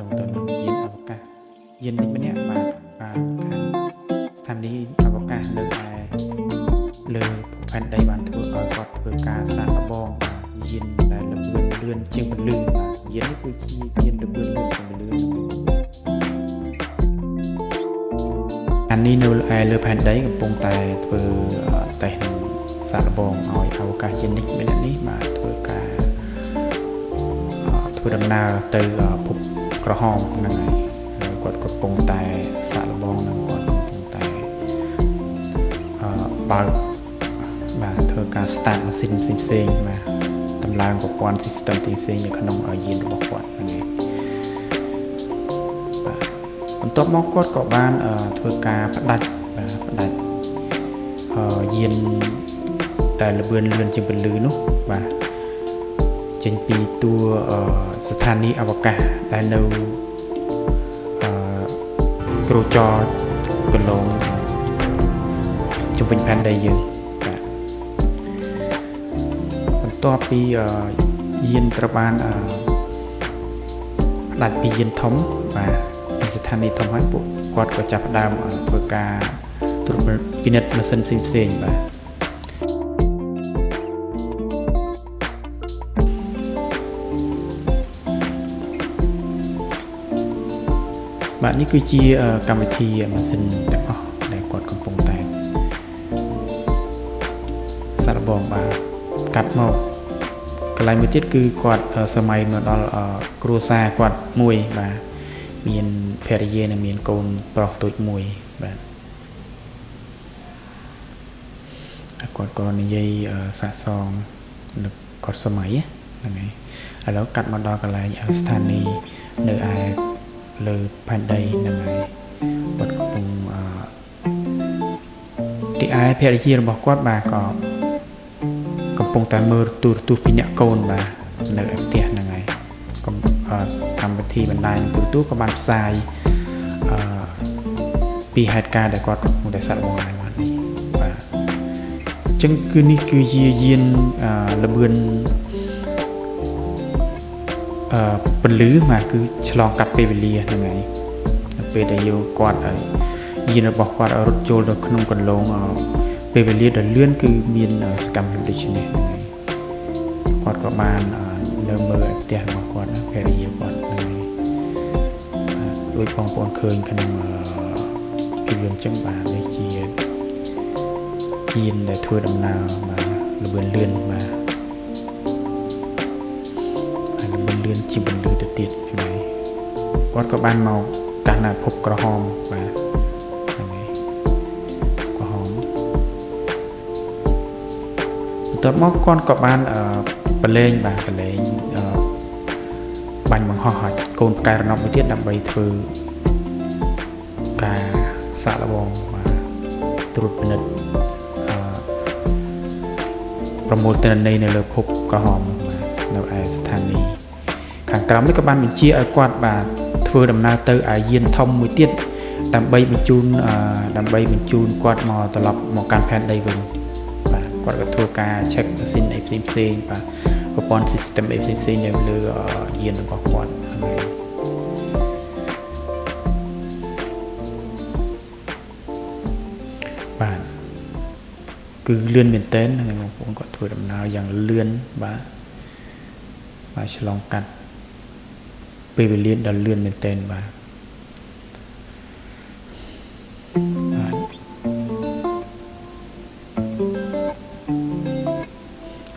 ទងទៅនឹងយានអវកាសយាននេះម្នាក់បាទបានខាងស្ថានីយ៍អវកាសនៅឯលើផែនដីបានធ្វើឲ្យគាត់ធ្វើការសាកល្បងបាទយានដែលល្បឿនលឿនជាងពលឺបាទយាននេះគឺជាយានល្បឿនលឿនជាងពលឺអានេះនៅឯលើផែនដីកំពុងតែធ្វើតេស្តនឹងសាកល្បងឲ្យអវកាសយាននេះម្នាក់នេះបាទធ្វើការធ្វើដំណើរទៅភព ក្រហមហ្នឹងហើយគាត់កំពុងតែសាកល្បងនឹងគាត់កំពុងតែអឺបើកបាទធ្វើការ start ម៉ាស៊ីនផ្សេងៗបាទតម្លើងប្រព័ន្ធ system ផ្សេងៗនៅក្នុងយានរបស់គាត់ហ្នឹងហើយបាទបន្ទាប់មកគាត់ក៏បានធ្វើការផ្ដាច់បាទផ្ដាច់អឺយានដែលលបឿនលឿនជាងពលឺនោះបាទ ចេញពីតួស្ថានីយ៍អវកាសដែលនៅអឺក្រូចរកន្លងជំវិញផែនដីយើងបាទបន្ទាប់ពីយានត្រូវបានផ្ដាច់ពីយានធំបាទពីស្ថានីយ៍ធំហើយពួកគាត់ក៏ចាប់ផ្ដើមធ្វើការត្រួតពិនិត្យម៉ាស៊ីនផ្សេងៗបាទ បាទនេះគឺជាកម្មវិធីម៉ាស៊ីនទាំងអស់ដែលគាត់កំពុងតែសាកល្បងបាទកាត់មកកន្លែងមួយទៀតគឺគាត់សម័យមកដល់គ្រួសារគាត់មួយបាទមានភរិយានិងមានកូនប្រុសតូចមួយបាទគាត់ក៏និយាយសាកសងនឹកគាត់សម័យហ្នឹងហើយឥឡូវកាត់មកដល់កន្លែងស្ថានីយ៍នៅឯ លើផែនដីហ្នឹងហើយគាត់កំពុងអឺទីឯភរិយារបស់គាត់បាទក៏កំពុងតែមើលទូរទស្សន៍ពីអ្នកកូនបាទនៅឯផ្ទះហ្នឹងហើយកម្មវិធីបណ្ដាញទូរទស្សន៍ក៏បានផ្សាយអឺពីហេតុការណ៍ដែលគាត់កំពុងតែសាក់បងហើយបាទនេះបាទអញ្ចឹងគឺនេះគឺជាយានល្បឿន អឺពលឺមកគឺឆ្លងកាត់ពេលវេលាហ្នឹងហើយនៅពេលដែលយើងគាត់យានរបស់គាត់រត់ចូលទៅក្នុងកន្លងពេលវេលាដ៏លឿនគឺមានសកម្មភាពដូចនេះហ្នឹងហើយគាត់ក៏បាននៅមើលផ្ទះរបស់គាត់ភរិយាគាត់ហ្នឹងហើយដោយបងប្អូនឃើញក្នុងភាពយន្តចឹងបាទនេះជាយានដែលធ្វើដំណើរបាទល្បឿនលឿនបាទ លឿនជាបន្លឺទៅទៀតហ្នឹងហើយគាត់ក៏បានមកកាន់ភពក្រហមបាទហ្នឹងហើយក្រហមបន្ទាប់មកគាត់ក៏បានបលែងបាទបលែងបាញ់បង្ហោះឲ្យកូនផ្កាយរណបមួយទៀតដើម្បីធ្វើការសាកល្បងបាទត្រួតពិនិត្យប្រមូលទិន្នន័យនៅលើភពក្រហមនៅឯស្ថានីយ៍ ខាងក្រោមនេះក៏បានបញ្ជាឲ្យគាត់បាទធ្វើដំណើរទៅអាយានធំមួយទៀតដើម្បីបញ្ជូនដើម្បីបញ្ជូនគាត់មកត្រឡប់មកកាន់ផែនដីវិញបាទគាត់ក៏ធ្វើការ check ម៉ាស៊ីនអីផ្សេងផ្សេងបាទប្រព័ន្ធ system អីផ្សេងផ្សេងនៅលើយានរបស់គាត់ហើយបាទគឺលឿនមែនតើបងប្អូនគាត់ធ្វើដំណើរយ៉ាងលឿនបាទបាទឆ្លងកាត់ ពេលវេលាដ៏លឿនមែនទែនបាទ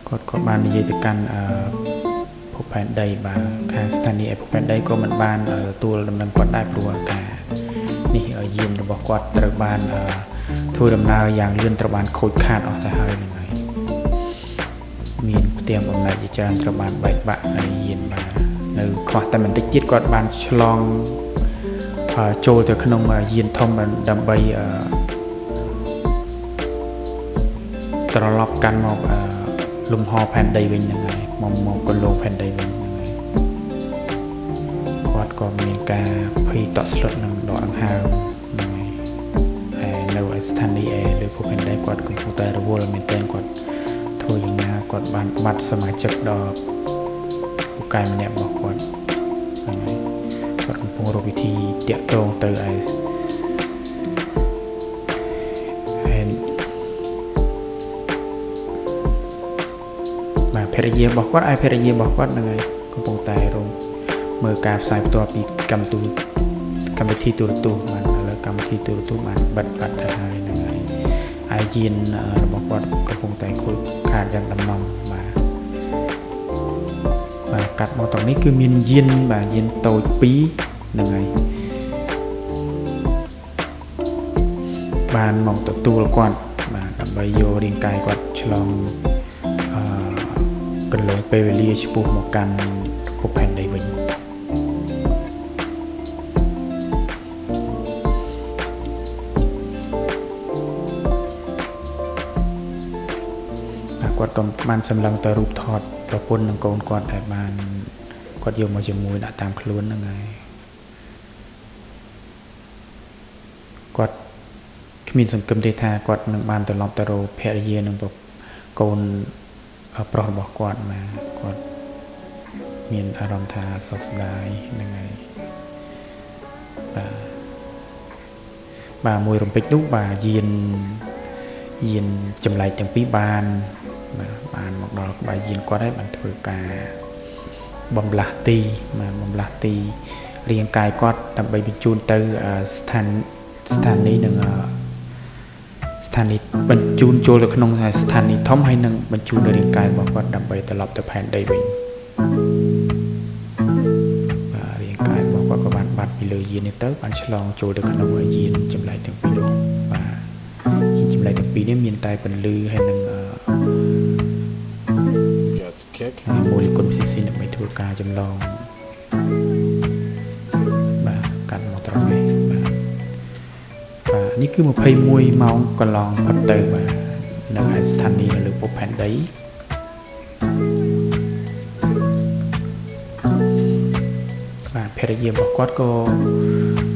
គាត់ក៏បាននិយាយទៅកាន់អឺភពផែនដីបាទខាងស្ថានីយ៍ឯភពផែនដីក៏មិនបានទទួលដំណឹងគាត់ដែរព្រោះការនេះយានរបស់គាត់ត្រូវបានធ្វើដំណើរយ៉ាងលឿនត្រូវបានខូចខាតអស់ទៅហើយនឹងហើយមានផ្ទាំងបំណែកជាច្រើនត្រូវបានបែកបាក់ហើយយានបាទ នៅខ្វះតែបន្តិចទៀតគាត់បានឆ្លងចូលទៅក្នុងយានធំដើម្បីត្រឡប់កាន់មកលំហផែនដីវិញហ្នឹងហើយមកមកកន្លងផែនដីវិញហ្នឹងហើយគាត់ក៏មានការភ័យតក់ស្លុតនឹងដកដង្ហើមហ្នឹងហើយហើយនៅស្ថានីយ៍ឯលើភពផែនដីគាត់កំពុងតែរវល់មែនទែនគាត់ធ្វើយ៉ាងណាគាត់បានបាត់សមាជិកដល់ ពូកែម្នាក់របស់គាត់ហ្នឹងហើយគាត់ពងរកវិធីតាក់ទងទៅឯបាទភរិយារបស់គាត់ឯភរិយារបស់គាត់ហ្នឹងហើយកំពុងតែរងមើលការផ្សាយផ្ទាល់ពីកម្មទូកម្មវិធីទូរទស្សន៍បានឥឡូវកម្មវិធីទូរទស្សន៍បានបិទបាត់ទៅហើយហ្នឹងហើយហើយយានរបស់គាត់កំពុងតែខូចខាតយ៉ាងដំណំបាទ បាទកាត់មកត្រង់នេះគឺមានយានបាទយានតូច2ហ្នឹងហើយបានមកទទួលគាត់បាទដើម្បីយករាងកាយគាត់ឆ្លងអឺកន្លងពេលវេលាឆ្ពោះមកកាន់ភពផែនដីវិញគាត់ក៏បានសម្លឹងទៅរូបថត ប្រពន្ធនិងកូនគាត់ដែលបានគាត់យកមកជាមួយដាក់តាមខ្លួនហ្នឹងហើយគាត់គ្មានសង្ឃឹមទេថាគាត់នឹងបានត្រឡប់ទៅរកភរិយានិងកូនប្រុសរបស់គាត់មកគាត់មានអារម្មណ៍ថាសោកស្ដាយហ្នឹងហើយបាទបាទមួយរំពេចនោះបាទយានយានចម្លែកទាំងពីរបាន បាទបានមកដល់ក្បែរយានគាត់ហើយបានធ្វើការបំលាស់ទីបាទបំលាស់ទីរាងកាយគាត់ដើម្បីបញ្ជូនទៅស្ថានស្ថានីយ៍នឹងស្ថានីយ៍បញ្ជូនចូលទៅក្នុងស្ថានីយ៍ធំហើយនឹងបញ្ជូននៅរាងកាយរបស់គាត់ដើម្បីត្រឡប់ទៅផែនដីវិញបាទរាងកាយរបស់គាត់ក៏បានបាត់ពីលើយាននេះទៅបានឆ្លងចូលទៅក្នុងយានចម្លែកទាំងពីរនោះបាទយានចម្លែកទាំងពីរនេះមានតែពន្លឺហើយនឹង kick ម៉ូលេគុលផ្សេងៗដើម្បីធ្វើការចម្លងបាទកាត់មកត្រង់នេះបាទបាទនេះគឺ21ម៉ោងកន្លងផុតទៅបាទនៅឯស្ថានីយ៍នៅលើពុកផែនដីបាទភរិយារបស់គាត់ក៏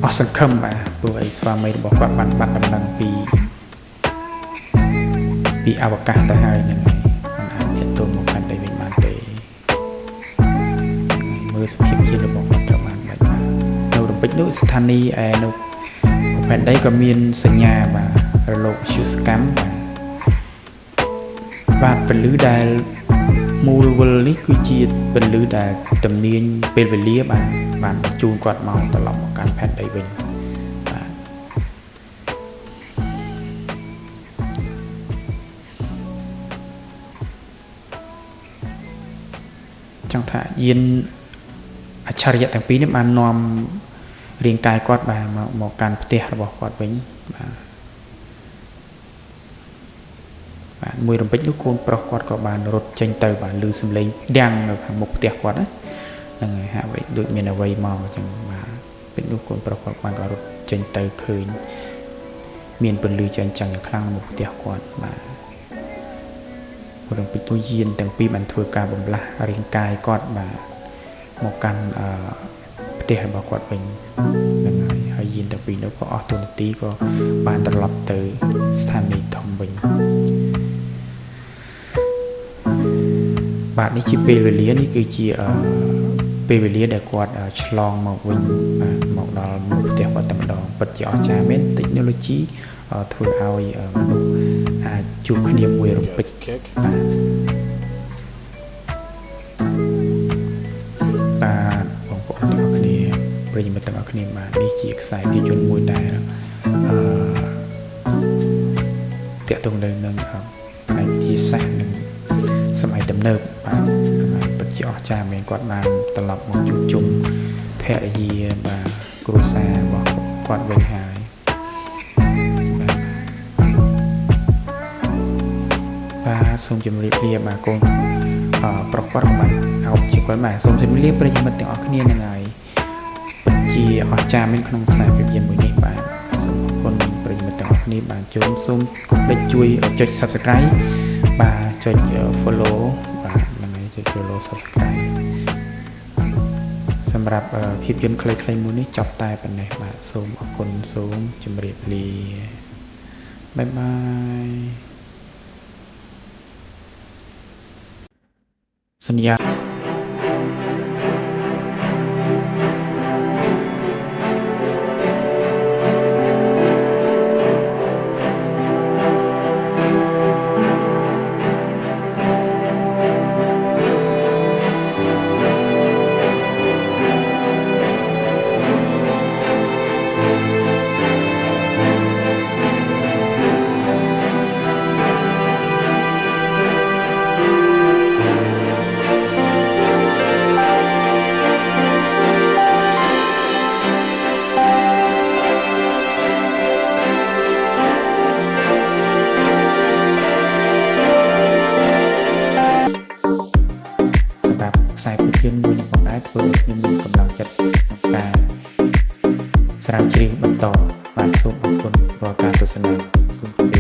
អស់សង្ឃឹមបាទព្រោះអីស្វាមីរបស់គាត់បានបាត់ដំណឹងពីពីអវកាសទៅហើយហ្នឹងហើយមើល សភាពជាតិរបស់គាត់ត្រូវបានបាច់បាទនៅរំពេចនោះស្ថានីយ៍ឯនៅផែនដីក៏មានសញ្ញាបាទរលកវិទ្យុសកម្មបាទបាទពលឺដែលមូលវលនេះគឺជាពលឺដែលតំនាញពេលវេលាបាទបានបញ្ជូនគាត់មកត្រឡប់មកកាន់ផែនដីវិញបាទចង់ថាយាន អច្ឆរិយៈទាំងពីរនេះបាននាំរាងកាយគាត់បាទមកមកកាន់ផ្ទះរបស់គាត់វិញបាទបាទមួយរំពេចនោះកូនប្រុសគាត់ក៏បានរត់ចេញទៅបាទឮសំឡេងដាំងនៅខាងមុខផ្ទះគាត់ណាហ្នឹងហើយហាក់បីដូចមានអ្វីមកអញ្ចឹងបាទពេលនោះកូនប្រុសគាត់បានក៏រត់ចេញទៅឃើញមានពន្លឺចាញ់ចាំងខ្លាំងនៅមុខផ្ទះគាត់បាទរំពេចនោះយានទាំងពីរបានធ្វើការបំលាស់រាងកាយគាត់បាទ មកកាន់ផ្ទះរបស់គាត់វិញហ្នឹងហើយហើយយានទាំងពីរនោះក៏អស់ទូនាទីក៏បានត្រឡប់ទៅស្ថានីយ៍ធំវិញបាទនេះជាពេលវេលានេះគឺជាពេលវេលាដែលគាត់ឆ្លងមកវិញបាទមកដល់មុខផ្ទះគាត់តែម្ដងពិតជាអស្ចារ្យមែន technology ធ្វើឲ្យមនុស្សអាចជួបគ្នាមួយរំពេចបាទ ប្រិយមិត្តទាំងអស់គ្នាបាទនេះជាខ្សែភាពយន្តមួយដែលអឺតាក់ទងទៅនឹងផ្នែកវិទ្យាសាស្ត្រនិងសម័យទំនើបបាទពិតជាអស្ចារ្យមែនគាត់បានត្រឡប់មកជួបជុំភរិយាបាទគ្រួសាររបស់គាត់វិញហើយបាទសូមជម្រាបលាបាទកូនប្រុសគាត់ក៏បានអោបជាគាត់បាទសូមជម្រាបលាប្រិយមិត្តទាំងអស់គ្នានឹងហើយជា អស្ចារ្យមែនក្នុងខ្សែភាពយន្តមួយនេះបាទសូមអរគុណប្រិយមិត្តទាំងអស់គ្នាបាទចូលសូមកុំភ្លេចជួយចុច Subscribe បាទចុច Follow បាទហ្នឹងហើយចុច Follow Subscribe សម្រាប់ភាពយន្តខ្លីៗមួយនេះចប់តែប៉ុណ្ណេះបាទសូមអរគុណសូមជម្រាបលាបាយបាយសន្យា យភាពយន្តមួយនេះផងដែរធ្វើឲ្យខ្ញុំមានកម្លាំងចិត្តក្នុងការស្រាវជ្រាវបន្តបាទសូមអរគុណរាល់ការទស្សនាសូមគោរព